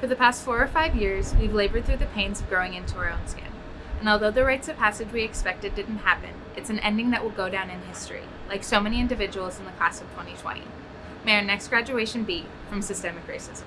For the past four or five years, we've labored through the pains of growing into our own skin. And although the rites of passage we expected didn't happen, it's an ending that will go down in history, like so many individuals in the class of 2020. May our next graduation be from systemic racism.